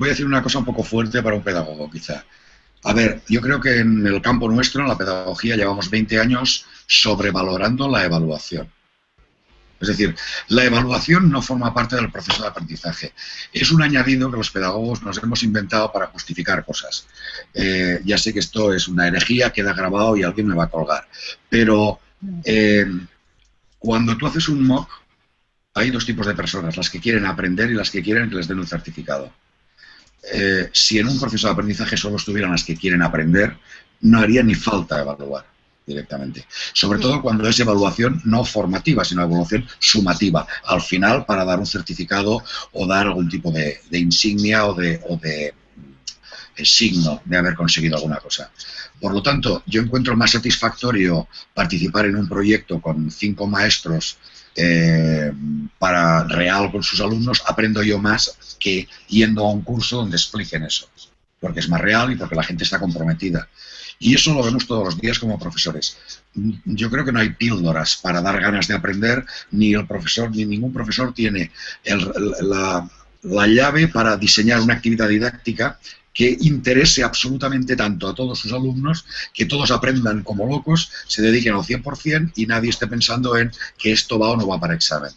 voy a decir una cosa un poco fuerte para un pedagogo, quizá. A ver, yo creo que en el campo nuestro, en la pedagogía, llevamos 20 años sobrevalorando la evaluación. Es decir, la evaluación no forma parte del proceso de aprendizaje. Es un añadido que los pedagogos nos hemos inventado para justificar cosas. Eh, ya sé que esto es una herejía, queda grabado y alguien me va a colgar. Pero eh, cuando tú haces un mock, hay dos tipos de personas, las que quieren aprender y las que quieren que les den un certificado. Eh, si en un proceso de aprendizaje solo estuvieran las que quieren aprender, no haría ni falta evaluar directamente. Sobre todo cuando es evaluación no formativa, sino evaluación sumativa, al final para dar un certificado o dar algún tipo de, insignia o de, o de signo de haber conseguido alguna cosa. Por lo tanto, yo encuentro más satisfactorio participar en un proyecto con cinco maestros eh, para real con sus alumnos, aprendo yo más que yendo a un curso donde expliquen eso, porque es más real y porque la gente está comprometida. Y eso lo vemos todos los días como profesores. Yo creo que no hay píldoras para dar ganas de aprender, ni el profesor, ni ningún profesor tiene la, la llave para diseñar una actividad didáctica que interese absolutamente tanto a todos sus alumnos, que todos aprendan como locos, se dediquen al 100% y nadie esté pensando en que esto va o no va para examen.